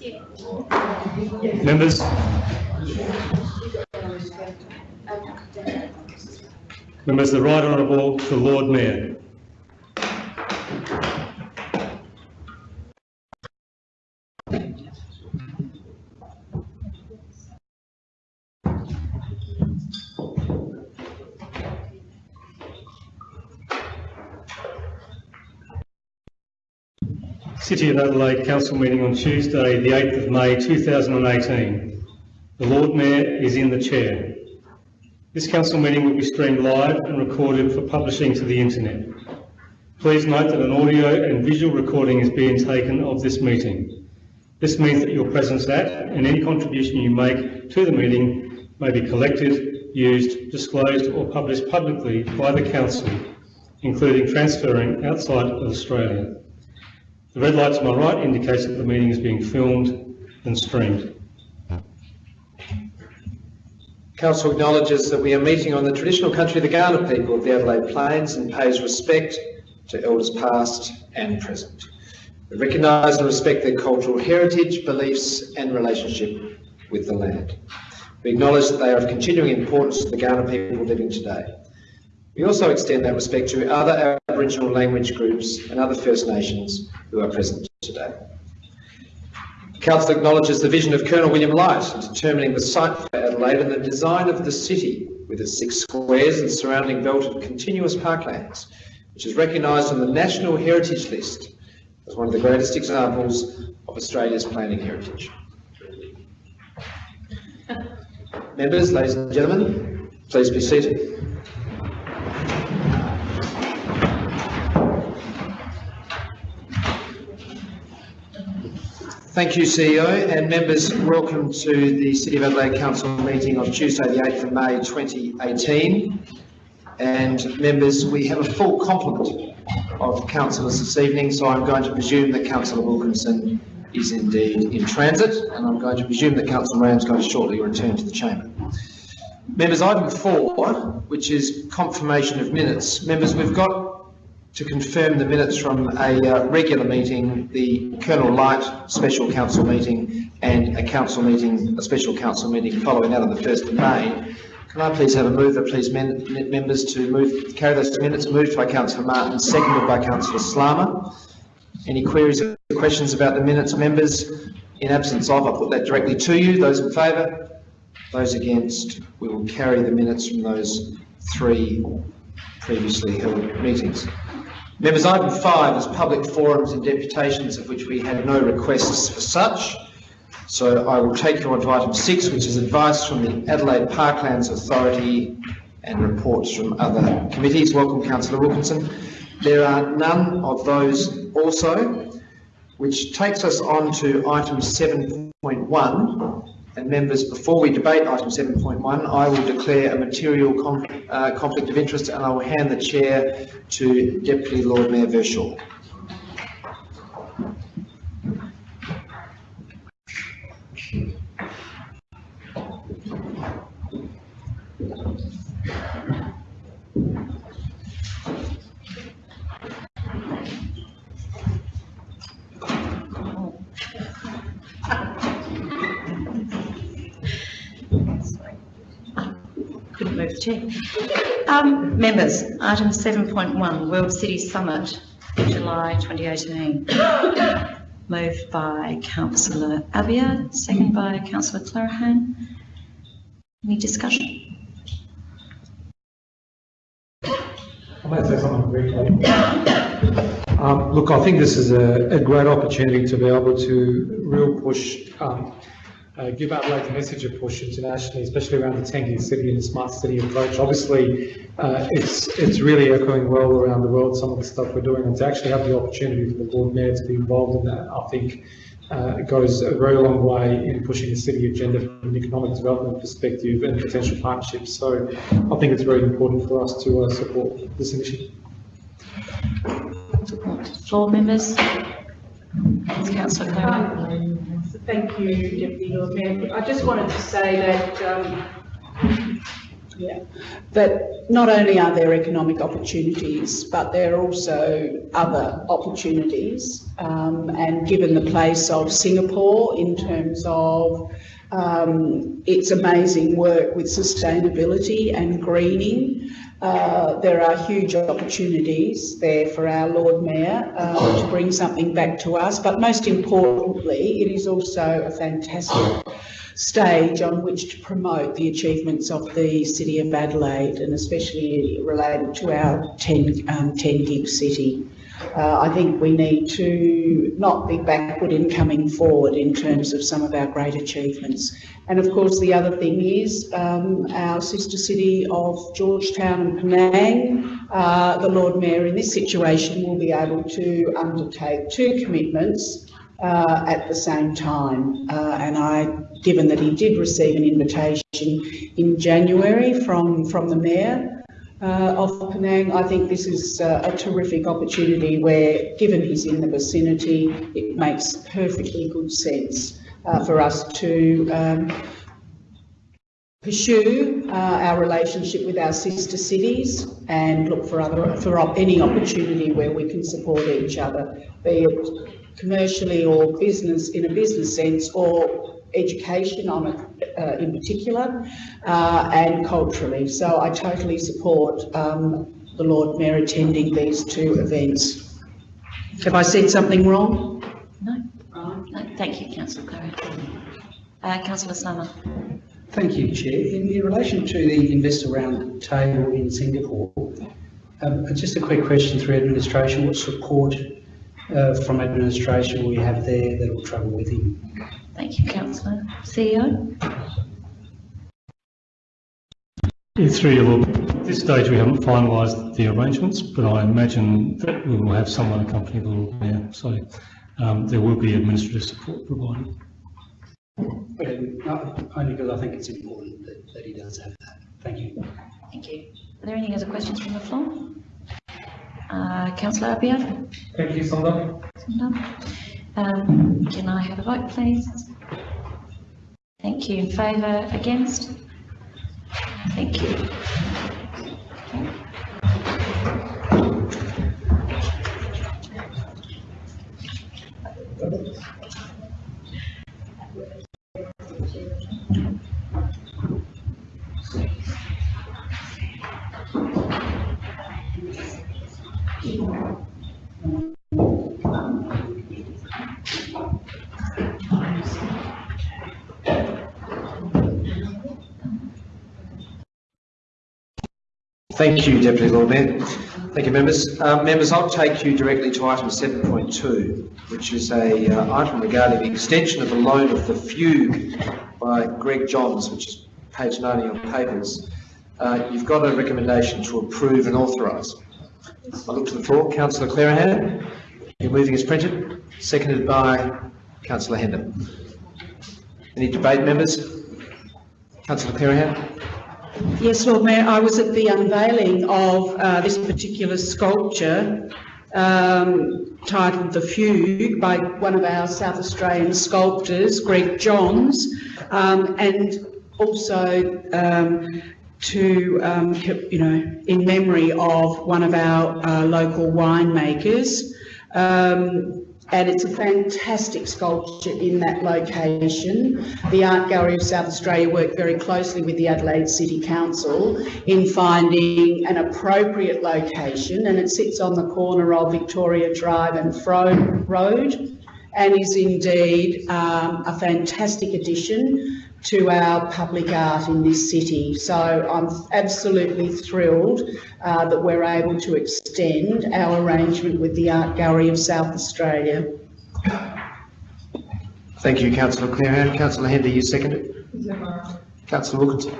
Members? Members, the Right Honourable the Lord Mayor. City of Adelaide Council meeting on Tuesday, the 8th of May 2018. The Lord Mayor is in the chair. This council meeting will be streamed live and recorded for publishing to the internet. Please note that an audio and visual recording is being taken of this meeting. This means that your presence at and any contribution you make to the meeting may be collected, used, disclosed or published publicly by the council, including transferring outside of Australia. The red light to my right indicates that the meeting is being filmed and streamed. Council acknowledges that we are meeting on the traditional country of the Kaurna people of the Adelaide Plains and pays respect to elders past and present. We recognise and respect their cultural heritage, beliefs and relationship with the land. We acknowledge that they are of continuing importance to the Kaurna people living today. We also extend that respect to other Aboriginal language groups and other First Nations who are present today. The Council acknowledges the vision of Colonel William Light in determining the site for Adelaide and the design of the city with its six squares and surrounding belt of continuous parklands, which is recognised on the National Heritage List as one of the greatest examples of Australia's planning heritage. Members, ladies and gentlemen, please be seated. Thank you, CEO, and members. Welcome to the City of Adelaide Council meeting on Tuesday, the 8th of May 2018. And members, we have a full complement of councillors this evening, so I'm going to presume that Councillor Wilkinson is indeed in transit, and I'm going to presume that Councillor Moran is going to shortly return to the chamber. Members, item four, which is confirmation of minutes. Members, we've got to confirm the minutes from a uh, regular meeting, the Colonel Light special council meeting, and a council meeting, a special council meeting following that on the 1st of May. Can I please have a mover, please, men, members, to move carry those minutes moved by Councillor Martin, seconded by Councillor Slama. Any queries or questions about the minutes, members? In absence of, I'll put that directly to you. Those in favour? Those against? We will carry the minutes from those three previously held meetings. Members, item five is public forums and deputations of which we had no requests for such. So I will take you on to item six, which is advice from the Adelaide Parklands Authority and reports from other committees. Welcome, Councillor Wilkinson. There are none of those also, which takes us on to item 7.1, and members, before we debate item 7.1, I will declare a material uh, conflict of interest and I will hand the chair to Deputy Lord Mayor Verschoor. Chair. Um, members, item 7.1, World City Summit, July 2018. Moved by Councillor Abiad, second by Councillor Clearihan. Any discussion? I might say something briefly. Um, look, I think this is a, a, great opportunity to be able to real push um, uh, give Adelaide a message of push internationally, especially around the tanking city and the smart city approach. Obviously, uh, it's it's really echoing well around the world some of the stuff we're doing, and to actually have the opportunity for the Lord Mayor to be involved in that, I think uh, goes a very long way in pushing the city agenda from an economic development perspective and potential partnerships. So I think it's very important for us to uh, support this initiative. Support. Floor members. Councillor Clearihan. Thank you, Deputy Lord Mayor. I just wanted to say that um, Yeah, that not only are there economic opportunities, but there are also other opportunities. Um, and given the place of Singapore in terms of um, its amazing work with sustainability and greening, uh, there are huge opportunities there for our Lord Mayor uh, to bring something back to us. But most importantly, it is also a fantastic stage on which to promote the achievements of the City of Adelaide and especially related to our 10, um, 10 gig city. Uh, I think we need to not be backward in coming forward in terms of some of our great achievements. And of course, the other thing is um, our sister city of Georgetown and Penang, uh, the Lord Mayor in this situation will be able to undertake two commitments uh, at the same time. Uh, and I, given that he did receive an invitation in January from, from the Mayor uh, of Penang, I think this is uh, a terrific opportunity where, given he's in the vicinity, it makes perfectly good sense uh, for us to um, pursue uh, our relationship with our sister cities and look for other for any opportunity where we can support each other, be it commercially or business in a business sense or education on it, uh, in particular uh, and culturally. So I totally support um, the Lord Mayor attending these two events. Have I said something wrong? No? No, thank you, councillor Clary. Uh, councillor Slama. Thank you, Chair. In, in relation to the investor round table in Singapore, um, just a quick question through administration. What support uh, from administration will we have there that will travel with him? Thank you, councillor. CEO? Yeah, Through you, Lord. At this stage, we haven't finalised the arrangements, but I imagine that we will have someone accompany the Lord Mayor. So um, there will be administrative support provided. Okay, no, only because I think it's important that, that he does have that. Thank you. Thank you. Are there any other questions from the floor? Uh, councillor Abiad? Thank you, Sandra. Um, can I have a vote, please? Thank you. In favour, against? Thank you. Thank you, Deputy Lord Mayor. Thank you, members. Uh, members, I'll take you directly to item 7.2, which is a uh, item regarding the extension of the loan of the fugue by Greg Johns, which is page 90 on papers. Uh, you've got a recommendation to approve and authorise. I look to the floor. Councillor Clearihan, your moving is printed, seconded by Councillor Hender. Any debate, members? Councillor Clearihan? Yes, Lord Mayor, I was at the unveiling of uh, this particular sculpture um, titled The Fugue by one of our South Australian sculptors, Greg Johns, um, and also um, to, um, you know, in memory of one of our uh, local winemakers. Um, and it's a fantastic sculpture in that location. The Art Gallery of South Australia worked very closely with the Adelaide City Council in finding an appropriate location and it sits on the corner of Victoria Drive and Frome Road and is indeed um, a fantastic addition to our public art in this city. So I'm absolutely thrilled uh, that we're able to extend our arrangement with the Art Gallery of South Australia. Thank you, councillor Clearihan. Councillor Hender, you second it? Councillor Wilkinson?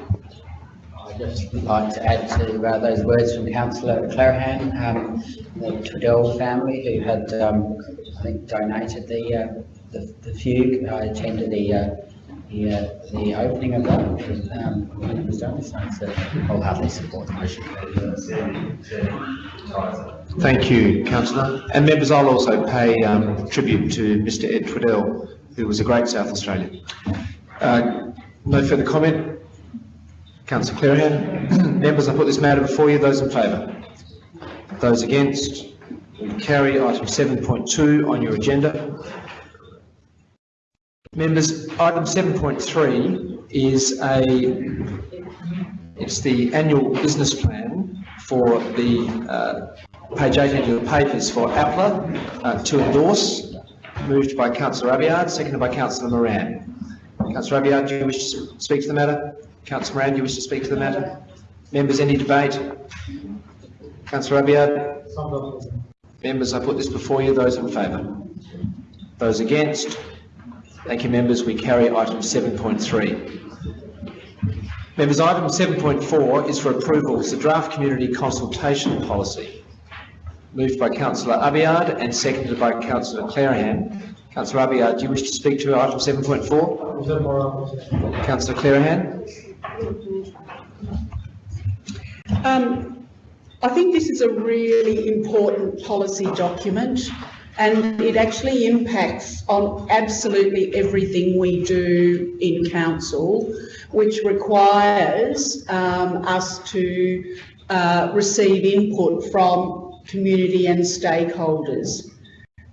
I'd just like to add to uh, those words from councillor Clearihan, um, the Twiddell family who had, um, I think, donated the, uh, the, the fugue. I attended the, uh, the, the opening of that, was, um, when support the motion. Thank you, councillor. And members, I'll also pay um, tribute to Mr Ed Twiddell, who was a great South Australian. Uh, no further comment. Councillor Clearihan. Members, I put this matter before you. Those in favour? Those against? Carry item 7.2 on your agenda. Members, item 7.3 is a, it's the annual business plan for the, uh, page 18 of the papers for APLA uh, to endorse, moved by councillor Abiad, seconded by councillor Moran. Councillor Abiad, do you wish to speak to the matter? Councillor Moran, do you wish to speak to the matter? Members, any debate? Councillor Abiad? Members, I put this before you. Those in favour? Those against? Thank you, members. We carry item 7.3. Members, item 7.4 is for approval. It's the draft community consultation policy. Moved by councillor Abiad and seconded by councillor Clearihan. Councillor Abiad, do you wish to speak to item 7.4? Councillor Clearihan? Um, I think this is a really important policy document and it actually impacts on absolutely everything we do in council, which requires um, us to uh, receive input from community and stakeholders.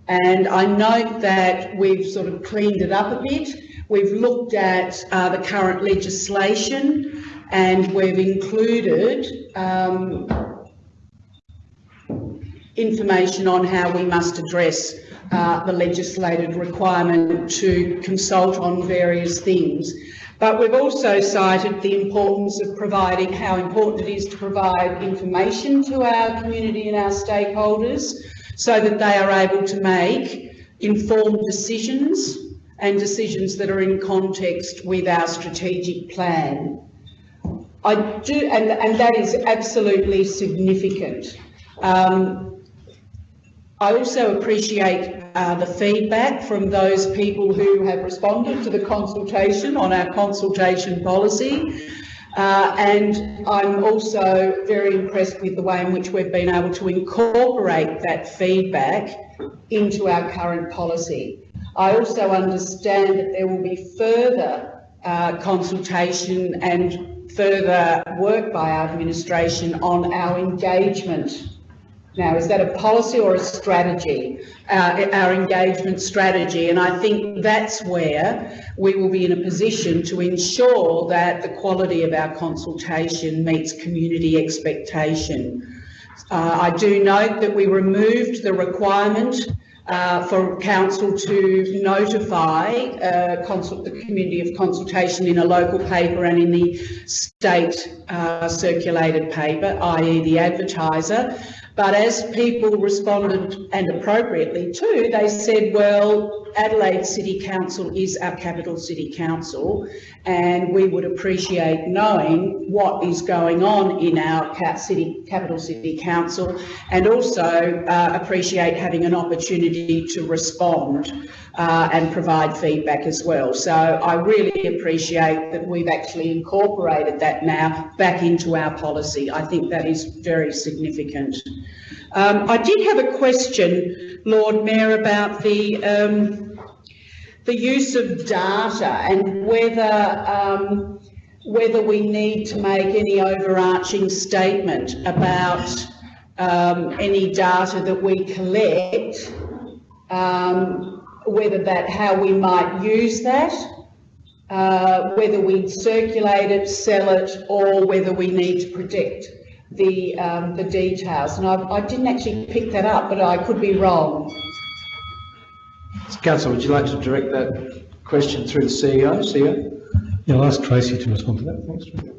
And I note that we've sort of cleaned it up a bit. We've looked at uh, the current legislation and we've included um, information on how we must address uh, the legislated requirement to consult on various things. But we've also cited the importance of providing, how important it is to provide information to our community and our stakeholders so that they are able to make informed decisions and decisions that are in context with our strategic plan. I do, and, and that is absolutely significant. Um, I also appreciate uh, the feedback from those people who have responded to the consultation on our consultation policy. Uh, and I'm also very impressed with the way in which we've been able to incorporate that feedback into our current policy. I also understand that there will be further uh, consultation and further work by our administration on our engagement now, is that a policy or a strategy, uh, our engagement strategy? And I think that's where we will be in a position to ensure that the quality of our consultation meets community expectation. Uh, I do note that we removed the requirement uh, for council to notify uh, the community of consultation in a local paper and in the state uh, circulated paper, i.e. the advertiser. But as people responded, and appropriately too, they said, well, Adelaide City Council is our capital city council, and we would appreciate knowing what is going on in our city, capital city council, and also uh, appreciate having an opportunity to respond uh, and provide feedback as well. So I really appreciate that we've actually incorporated that now back into our policy. I think that is very significant. Um, I did have a question, Lord Mayor, about the um, the use of data and whether um, whether we need to make any overarching statement about um, any data that we collect, um, whether that how we might use that, uh, whether we circulate it, sell it, or whether we need to protect the um, the details. And I, I didn't actually pick that up, but I could be wrong. Councillor, would you like to direct that question through the CEO? CEO? Yeah, I'll ask Tracy to respond to that. Thanks. Tracy.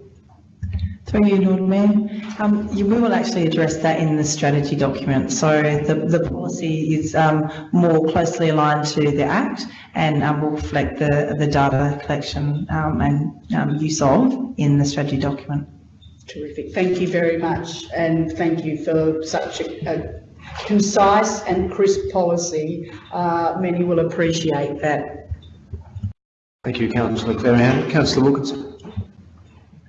Through you, Lord Mayor. Um, you, we will actually address that in the strategy document. So the, the policy is um, more closely aligned to the Act and um, will reflect the, the data collection um, and um, use of in the strategy document. Terrific. Thank you very much. And thank you for such a, a concise and crisp policy. Uh, many will appreciate that. Thank you, Councillor Clearihan. Councillor Wilkinson.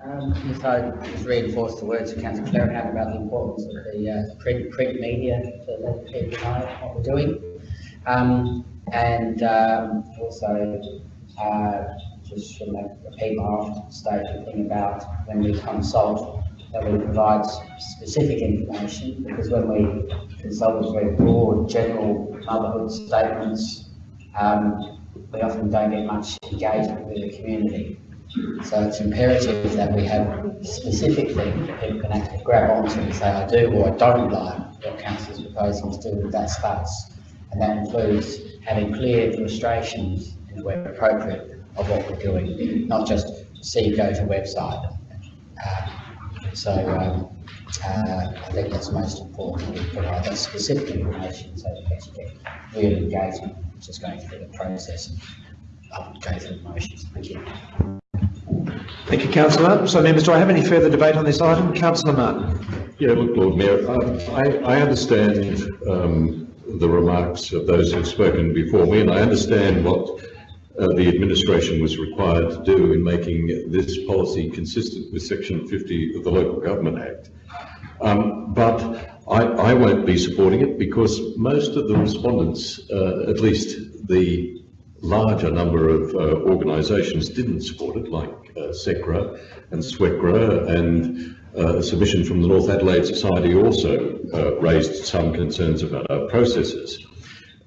Um, just I just reinforce the words of Councillor Clearihan about the importance of the uh, print, print media to let people know what we're doing. Um, and um, also uh, just from a repeat my often stated thing about when we consult, that we provide specific information, because when we consult with very broad, general motherhood statements, um, we often don't get much engagement with the community. So it's imperative that we have specific things that people can actually grab onto and say, I do or I don't like what council's proposing to do with that space. And that includes having clear illustrations, where appropriate, of what we're doing, not just see go to website. Um, So, um, uh, I think that's most important, we provide that specific information so that we actually get real engagement, just going through the process of um, going through the motions. Thank you. Thank you, councillor. So members, do I have any further debate on this item? Councillor Martin. Yeah, look, Lord Mayor, um, I, I understand um, the remarks of those who've spoken before me, and I understand what uh, the administration was required to do in making this policy consistent with Section 50 of the Local Government Act. Um, But I, I won't be supporting it because most of the respondents, uh, at least the larger number of uh, organisations didn't support it, like uh, SECRA and SWECRA, and uh, a submission from the North Adelaide Society also uh, raised some concerns about our processes.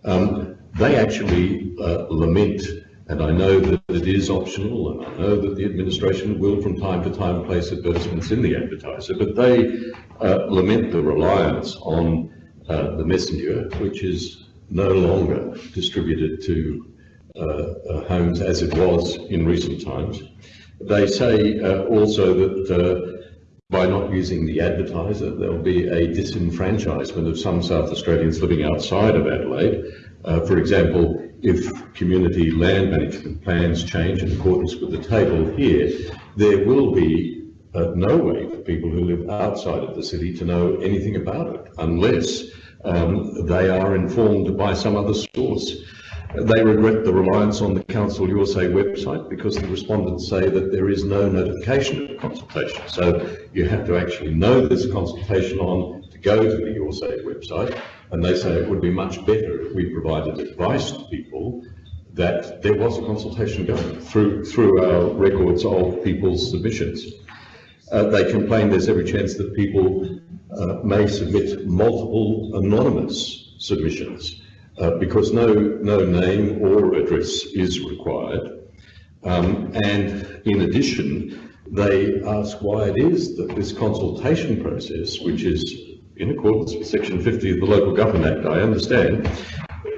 Um, they actually uh, lament, and I know that it is optional, and I know that the administration will from time to time place advertisements in the advertiser, but they uh, lament the reliance on uh, the messenger, which is no longer distributed to uh, uh, homes as it was in recent times. They say uh, also that uh, by not using the advertiser, there'll be a disenfranchisement of some South Australians living outside of Adelaide. For example, if community land management plans change in accordance with the table here, there will be uh, no way for people who live outside of the city to know anything about it unless um, they are informed by some other source. They regret the reliance on the Council Your Say website because the respondents say that there is no notification of consultation. So you have to actually know there's a consultation on to go to the Your Say website. And they say it would be much better if we provided advice to people that there was a consultation going through, through our records of people's submissions. Uh, they complain there's every chance that people uh, may submit multiple anonymous submissions uh, because no, no name or address is required. Um, and in addition, they ask why it is that this consultation process, which is in accordance with Section 50 of the Local Government Act, I understand,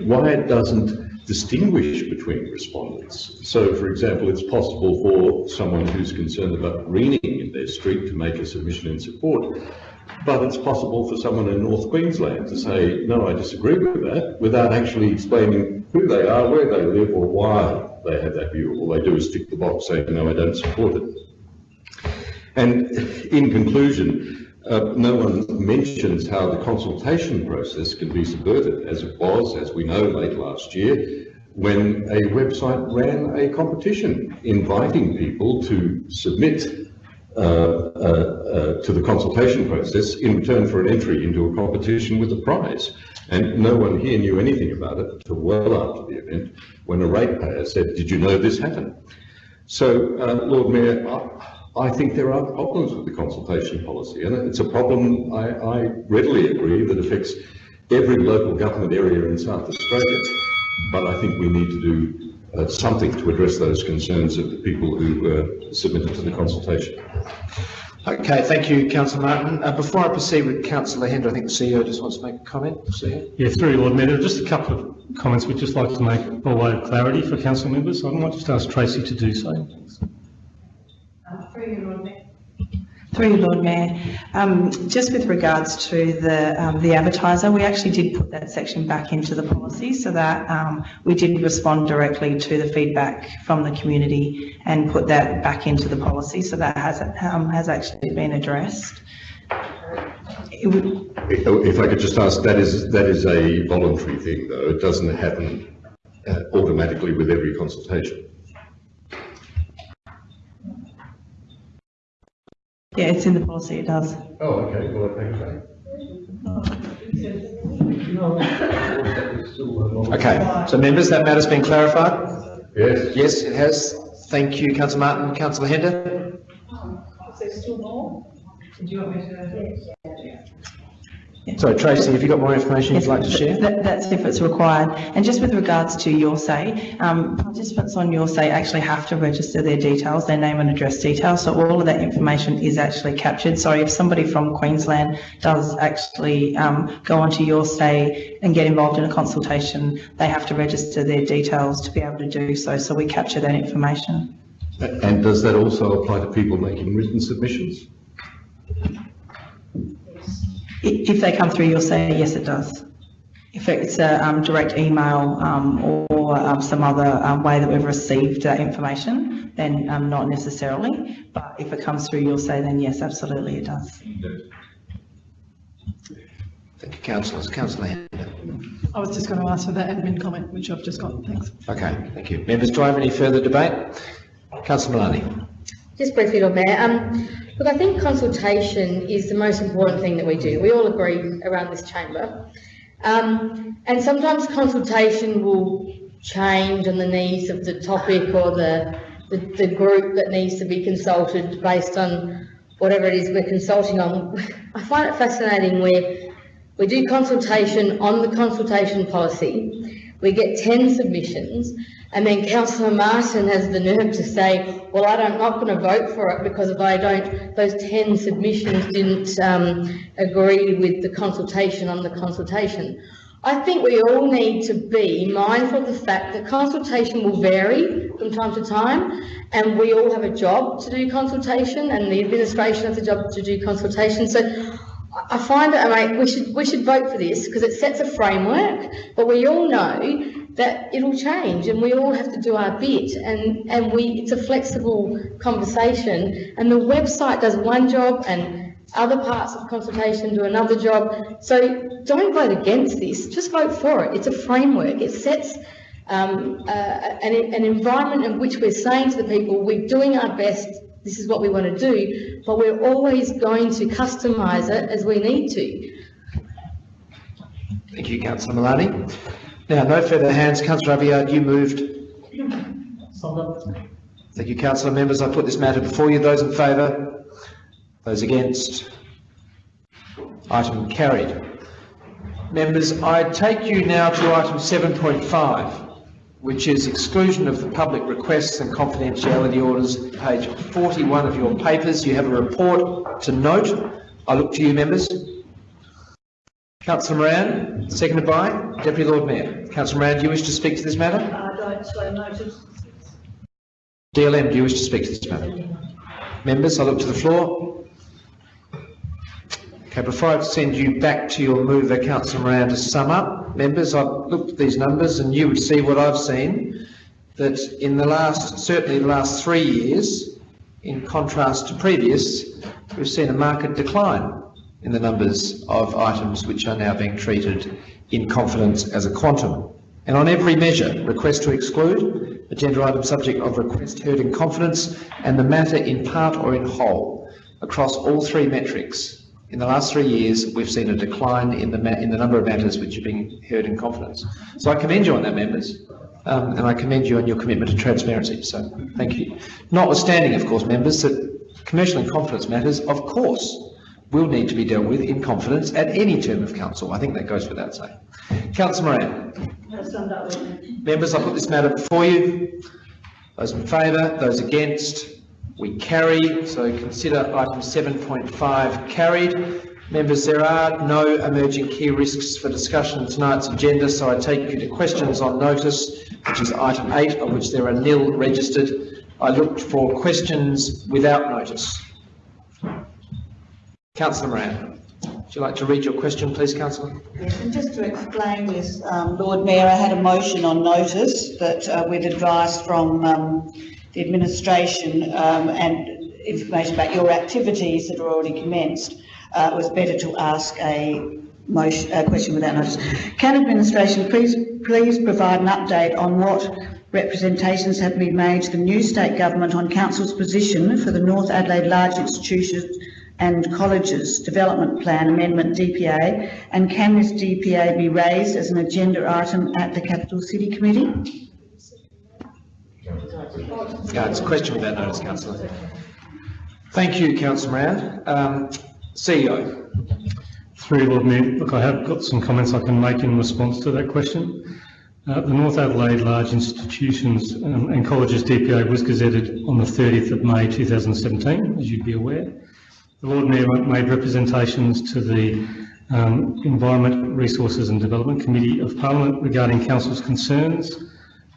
why it doesn't distinguish between respondents. So, for example, it's possible for someone who's concerned about greening in their street to make a submission in support, but it's possible for someone in North Queensland to say, no, I disagree with that, without actually explaining who they are, where they live, or why they have that view. All they do is tick the box saying, no, I don't support it. And in conclusion, uh, no one mentions how the consultation process can be subverted, as it was, as we know, late last year, when a website ran a competition inviting people to submit uh, uh, uh, to the consultation process in return for an entry into a competition with a prize. And no one here knew anything about it until well after the event, when a ratepayer said, did you know this happened? So, uh, Lord Mayor, I think there are problems with the consultation policy, and it's a problem I, I readily agree that affects every local government area in South Australia. But I think we need to do uh, something to address those concerns of the people who uh, submitted to the consultation. Okay, thank you, councillor Martin. Uh, before I proceed with councillor Hender, I think the CEO just wants to make a comment. CEO? Yeah, through you, Lord Mayor, just a couple of comments we'd just like to make by way of clarity for council members. I might just ask Tracy to do so. Through you, Lord Mayor. Um, just with regards to the, um, the advertiser, we actually did put that section back into the policy so that, um, we did respond directly to the feedback from the community and put that back into the policy. So that has, um, has actually been addressed. If I could just ask, that is, that is a voluntary thing, though. It doesn't happen uh, automatically with every consultation. Yeah, it's in the policy, it does. Oh, okay, well, thank you. Okay, so members, that matter's been clarified? Yes. Yes, it has. Thank you, councillor Martin. Councillor Hender? Is there still more? Sorry, Tracy, have you got more information you'd like to share? That, that's if it's required. And just with regards to Your Say, um, participants on Your Say actually have to register their details, their name and address details. So all of that information is actually captured. So if somebody from Queensland does actually um, go onto Your Say and get involved in a consultation, they have to register their details to be able to do so. So we capture that information. And does that also apply to people making written submissions? I- If they come through Your Say, yes, it does. If it's a um, direct email um, or um, some other um, way that we've received that information, then um, not necessarily. But if it comes through Your Say, then yes, absolutely it does. Thank you, councillors. Councillor Hender? I was just going to ask for that admin comment, which I've just got, thanks. Okay, thank you. Members, do I have any further debate? Councillor Malani? Just briefly, Lord Mayor, um, look, I think consultation is the most important thing that we do. We all agree around this chamber. Um, and sometimes consultation will change on the needs of the topic or the, the, the group that needs to be consulted based on whatever it is we're consulting on. I find it fascinating where we do consultation on the consultation policy, we get 10 submissions, and then Councillor Martin has the nerve to say, well, I don't, not going to vote for it because if I don't, those 10 submissions didn't um, agree with the consultation on the consultation. I think we all need to be mindful of the fact that consultation will vary from time to time, and we all have a job to do consultation, and the administration has a job to do consultation. So I- find that, I mean, we should, we should vote for this because it sets a framework, but we all know that it'll change and we all have to do our bit and, and we, it's a flexible conversation and the website does one job and other parts of consultation do another job. So don't vote against this, just vote for it. It's a framework. It sets um, uh, an, an environment in which we're saying to the people, we're doing our best, this is what we want to do, but we're always going to customise it as we need to. Thank you, councillor Malani. Now, no further hands. Councillor Abiad, you moved. Thank you, councillor. Members, I put this matter before you. Those in favour? Those against? Item carried. Members, I take you now to item 7.5, which is exclusion of the public requests and confidentiality orders, page 41 of your papers. You have a report to note. I look to you, members. Councillor Moran, seconded by Deputy Lord Mayor. Councillor Moran, do you wish to speak to this matter? I don't so notice. DLM, do you wish to speak to this matter? Members, I look to the floor. Okay, before I send you back to your mover, uh, Councillor Moran, to sum up, members, I've looked at these numbers and you would see what I've seen, that in the last, certainly the last three years, in contrast to previous, we've seen a marked decline in the numbers of items which are now being treated in confidence as a quantum. And on every measure, request to exclude, agenda item subject of request heard in confidence, and the matter in part or in whole, across all three metrics. In the last three years, we've seen a decline in the, in the number of matters which are being heard in confidence. So I commend you on that, members, um, and I commend you on your commitment to transparency, so thank you. Notwithstanding, of course, members, that commercial and confidence matters, of course, will need to be dealt with in confidence at any term of council. I think that goes without saying. Councillor Moran. Members, I put this matter before you. Those in favour, those against, we carry. So consider item 7.5 carried. Members, there are no emerging key risks for discussion tonight's agenda, so I take you to questions on notice, which is item 8, of which there are nil registered. I looked for questions without notice. Councillor Moran, would you like to read your question, please, councillor? Yes, and just to explain this, um, Lord Mayor, I had a motion on notice that uh, with advice from um, the administration um, and information about your activities that are already commenced, uh, it was better to ask a motion, a question without notice. Can administration please, please provide an update on what representations have been made to the new state government on council's position for the North Adelaide Large Institutions and Colleges Development Plan Amendment DPA, and can this DPA be raised as an agenda item at the Capital City Committee? Yeah, it's a question without notice, councillor. Thank you, councillor Moran. Um, CEO. Through Lord Mayor, look, I have got some comments I can make in response to that question. Uh, the North Adelaide Large Institutions um, and Colleges DPA was gazetted on the 30th of May 2017, as you'd be aware. The Lord Mayor made representations to the um, Environment, Resources and Development Committee of Parliament regarding Council's concerns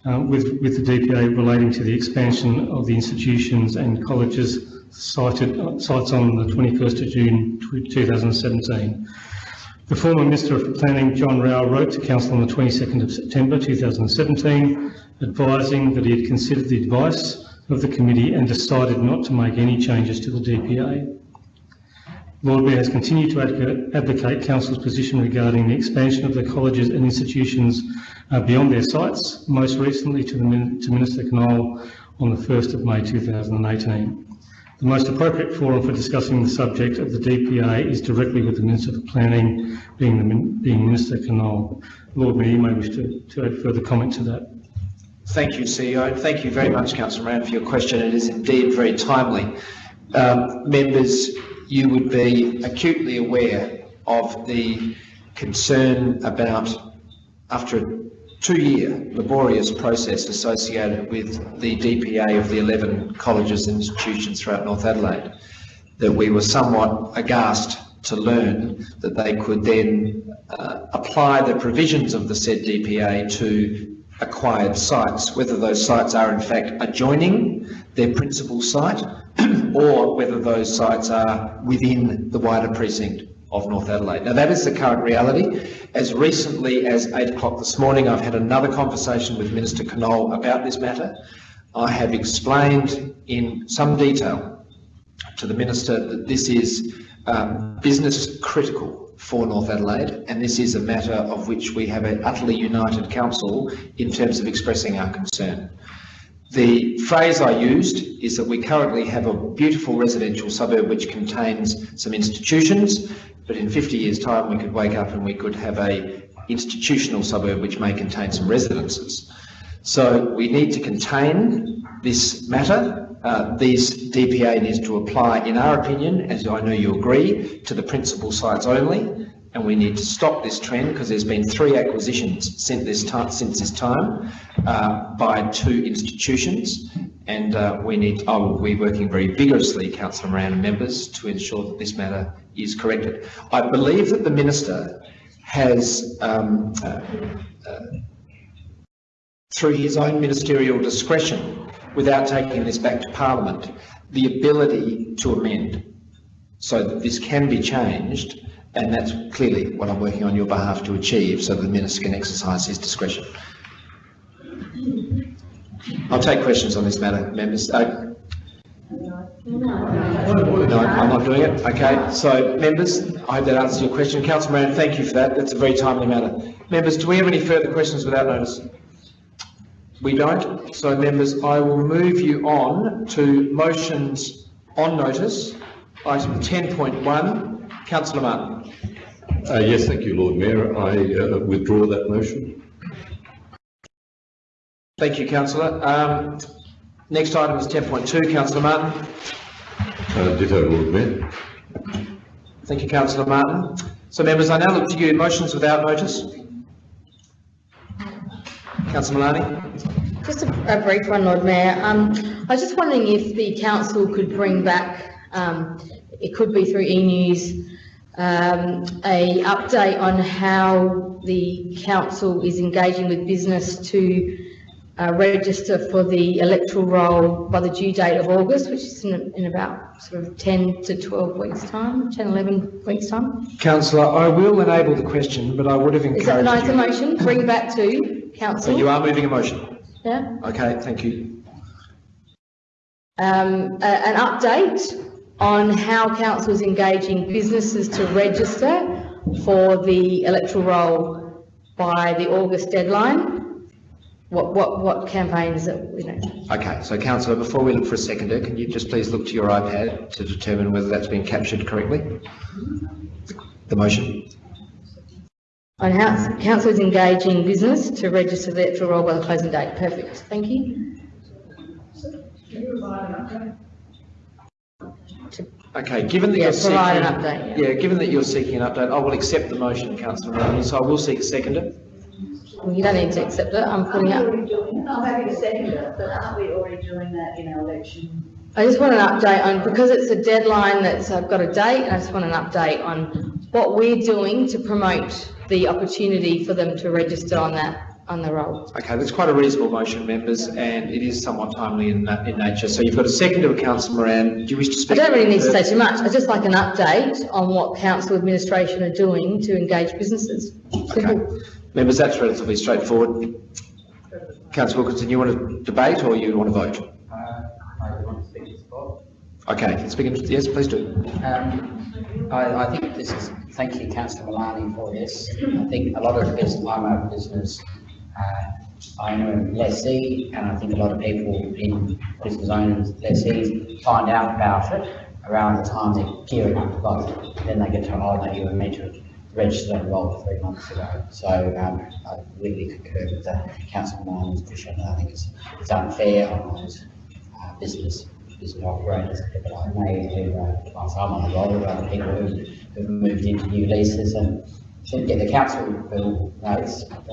uh, with, with the DPA relating to the expansion of the institutions and colleges cited, uh, sites on the 21st of June 2017. The former Minister of Planning, John Rau, wrote to Council on the 22nd of September 2017, advising that he had considered the advice of the committee and decided not to make any changes to the DPA. Lord Mayor has continued to advocate, Council's position regarding the expansion of the colleges and institutions uh, beyond their sites, most recently to, to Minister Knoll on the 1st of May 2018. The most appropriate forum for discussing the subject of the DPA is directly with the Minister for Planning, being, the, being Minister Knoll. Lord Mayor, you may wish to, to add further comment to that. Thank you, CEO. Thank you very much, councillor Moran, for your question. It is indeed very timely. Um, members, you would be acutely aware of the concern about, after a two-year laborious process associated with the DPA of the 11 colleges and institutions throughout North Adelaide, that we were somewhat aghast to learn that they could then uh, apply the provisions of the said DPA to acquired sites, whether those sites are in fact adjoining their principal site or whether those sites are within the wider precinct of North Adelaide. Now that is the current reality. As recently as eight o'clock this morning, I've had another conversation with Minister Knoll about this matter. I have explained in some detail to the Minister that this is um, business critical for North Adelaide and this is a matter of which we have an utterly united council in terms of expressing our concern. The phrase I used is that we currently have a beautiful residential suburb which contains some institutions, but in 50 years' time we could wake up and we could have a institutional suburb which may contain some residences. So we need to contain this matter. Uh, these DPA needs to apply, in our opinion, as I know you agree, to the principal sites only, and we need to stop this trend because there's been three acquisitions since this time, since this time uh, by two institutions, and uh, we need. I will be working very vigorously, Councillor Moran and members, to ensure that this matter is corrected. I believe that the minister has. Um, uh, uh, through his own ministerial discretion, without taking this back to Parliament, the ability to amend so that this can be changed, and that's clearly what I'm working on your behalf to achieve, so the Minister can exercise his discretion. I'll take questions on this matter, members. Uh, no, I'm not doing it. Okay, so members, I hope that answers your question. Councillor Moran, thank you for that. That's a very timely matter. Members, do we have any further questions without notice? We don't. So members, I will move you on to motions on notice. Item 10.1, councillor Martin. Uh, yes, thank you, Lord Mayor. I uh, withdraw that motion. Thank you, councillor. Um, next item is 10.2, councillor Martin. Uh, ditto, Lord Mayor. Thank you, councillor Martin. So members, I now look to you. Motions without notice. Councillor Malani. Just a, a brief one, Lord Mayor. Um, I was just wondering if the council could bring back, um, it could be through e-news, um, a update on how the council is engaging with business to uh, register for the electoral roll by the due date of August, which is in, in about sort of 10 to 12 weeks' time, 10, 11 weeks' time. Councillor, I will enable the question, but I would have encouraged Is that a nice motion? Bring back to council. So you are moving a motion? Yeah. Okay, thank you. um, an update on how council is engaging businesses to register for the electoral roll by the August deadline. What, what, what campaigns that, you know, Okay, so councillor, before we look for a seconder, can you just please look to your iPad to determine whether that's been captured correctly? The motion? on how council is engaging business to register the electoral roll by the closing date. Perfect, thank you. Okay, given that Yeah, you're seeking... an update, yeah. Yeah, given that you're seeking an update, I will accept the motion, councillor Malani, so I will seek a seconder. Well, You don't need to accept it, I'm putting up. already doing, I'm happy to second it, but aren't we already doing that in our election? I just want an update on, because it's a deadline that's, I've got a date, and I just want an update on what we're doing to promote the opportunity for them to register on that, on the roll. Okay, that's quite a reasonable motion, members, and it is somewhat timely in, na- in nature. So you've got a second of a councillor Moran. Do you wish to speak? I don't really need to say too much, I'd just like an update on what council administration are doing to engage businesses. Simple. Members, that's relatively straightforward. Councillor Wilkinson, you want to debate or you want to vote? I want to speak to sport. Okay, speaking, yes, please do. Um, I, I think this is, thank you councillor Malani for this. I think a lot of business, I'm a business uh, owner and lessee, and I think a lot of people in business owners, lessees find out about it around the time they're gearing up to vote. Then they get told, oh, no, you were meant to register and enroll three months ago. So um, I really concur with the councillor Malani's position. I think it's, it's unfair on those uh, business business operators, people like me who, uh, whilst I'm on the roll, other people who, who've moved into new leases and should get the council bill notes, but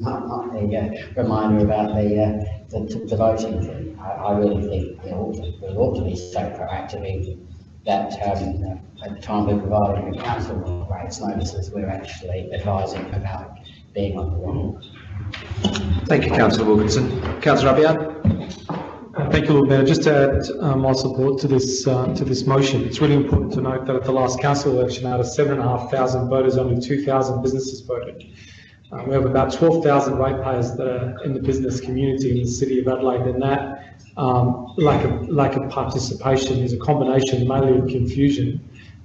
not, not the uh, reminder about the, uh, the, the voting thing. I, I really think there ought to, we ought to be so proactive that, um, at the time we're providing the council rates notices, we're actually advising about being on the roll. Thank you, councillor Wilkinson. Councillor Abiad? Thank you, Lord Mayor. Just to add uh, my support to this, uh, to this motion, it's really important to note that at the last council election, out of seven and a half thousand voters, only two thousand businesses voted. Uh, We have about twelve thousand ratepayers that are in the business community in the city of Adelaide, and that um, lack of, lack of participation is a combination mainly of confusion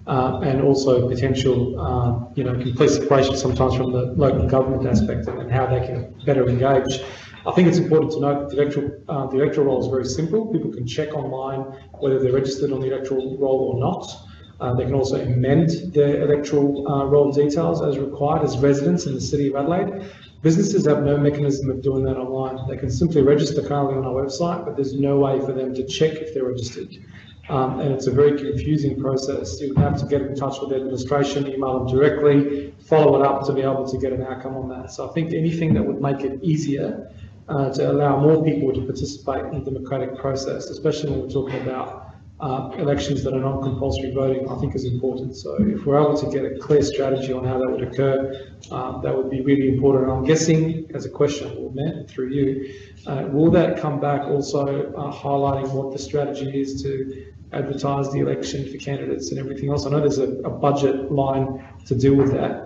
uh, and also potential, uh, you know, complete separation sometimes from the local government aspect and how they can better engage. I think it's important to note that the electoral, uh, the electoral roll is very simple. People can check online whether they're registered on the electoral roll or not. Uh, they can also amend their electoral uh, roll details as required as residents in the city of Adelaide. Businesses have no mechanism of doing that online. They can simply register currently on our website, but there's no way for them to check if they're registered. Um, and it's a very confusing process. You have to get in touch with the administration, email them directly, follow it up to be able to get an outcome on that. So I think anything that would make it easier uh, to allow more people to participate in the democratic process, especially when we're talking about uh, elections that are not compulsory voting, I think is important. So if we're able to get a clear strategy on how that would occur, uh, that would be really important. And I'm guessing, as a question, Lord Mayor, through you, uh, will that come back also uh, highlighting what the strategy is to advertise the election for candidates and everything else? I know there's a, a budget line to deal with that,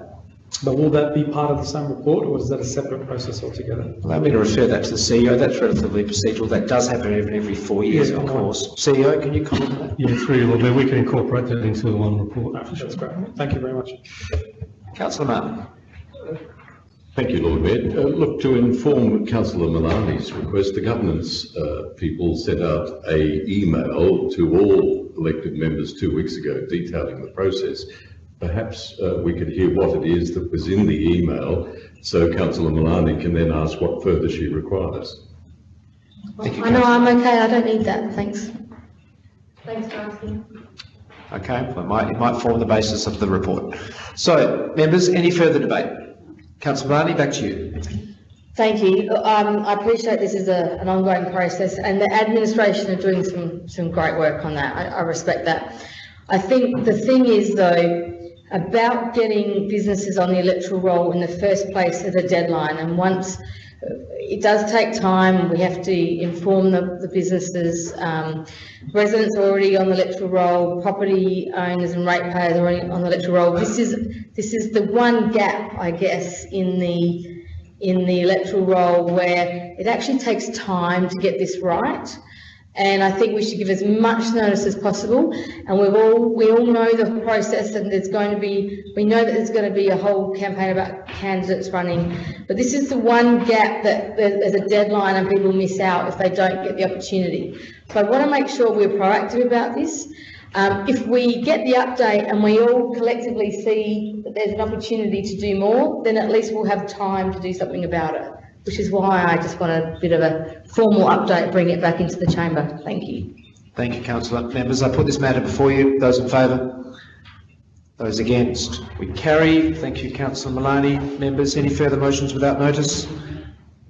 but will that be part of the same report or is that a separate process altogether? Allow me to refer that to the CEO. That's relatively procedural. That does happen every, every four years, Yeah, of I know. course. CEO, can you comment on that? Yeah, through you, Lord Mayor, we can incorporate that into the one report. That's great. Thank you very much. Councillor Martin? Thank you, Lord Mayor. Uh, Look, to inform councillor Malani's request, the governance uh, people sent out a email to all elected members two weeks ago detailing the process. Perhaps uh, we could hear what it is that was in the email, so councillor Malani can then ask what further she requires. Thank you, I know. I'm okay, I don't need that, thanks. Thanks, Darcy. Okay, well, it might, it might form the basis of the report. So, members, any further debate? Councillor Malani, back to you. Thank you. Um, I appreciate this is a, an ongoing process and the administration are doing some, some great work on that. I, I respect that. I think the thing is though, about getting businesses on the electoral roll in the first place at a deadline and once it does take time, we have to inform the, the businesses, um, residents are already on the electoral roll, property owners and ratepayers are already on the electoral roll. This is, this is the one gap, I guess, in the, in the electoral roll where it actually takes time to get this right. And I think we should give as much notice as possible. And we've all, we all know the process and there's going to be, we know that there's going to be a whole campaign about candidates running. But this is the one gap that there's a deadline and people miss out if they don't get the opportunity. So I want to make sure we're proactive about this. Um, if we get the update and we all collectively see that there's an opportunity to do more, then at least we'll have time to do something about it. Which is why I just want a bit of a formal update, bring it back into the chamber. Thank you. Thank you, councillor. Members, I put this matter before you. Those in favour? Those against? We carry. Thank you, councillor Malani. Members, any further motions without notice?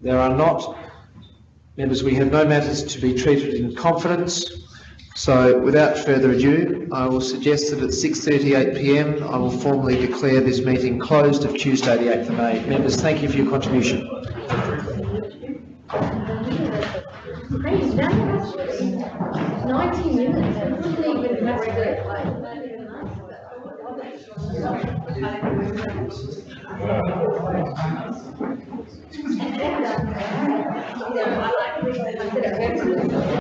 There are not. Members, we have no matters to be treated in confidence. So without further ado, I will suggest that at 6:38 PM, I will formally declare this meeting closed of Tuesday, the 8th of May. Members, thank you for your contribution. Ninety minutes, I couldn't even mess with it, like. I said,